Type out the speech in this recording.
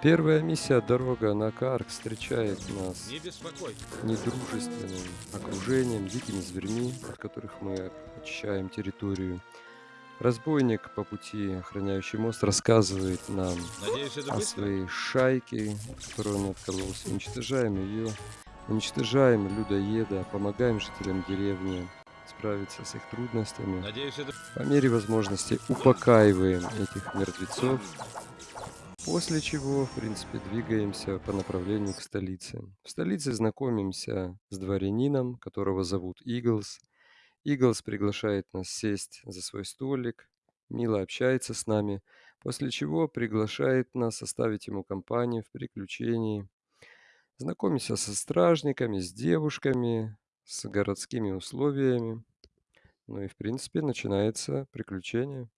Первая миссия "Дорога на Каарк" встречает нас Не недружественным окружением, дикими зверьми, от которых мы очищаем территорию. Разбойник по пути, охраняющий мост, рассказывает нам Надеюсь, о быстро? своей шайке, от которой он откололся. Уничтожаем ее, уничтожаем людоеда, помогаем жителям деревни справиться с их трудностями. Надеюсь, это... По мере возможности упокаиваем этих мертвецов, после чего, в принципе, двигаемся по направлению к столице. В столице знакомимся с дворянином, которого зовут Иглс. Иглс приглашает нас сесть за свой столик, мило общается с нами, после чего приглашает нас составить ему компанию в приключении. Знакомимся со стражниками, с девушками, с городскими условиями. Ну и, в принципе, начинается приключение.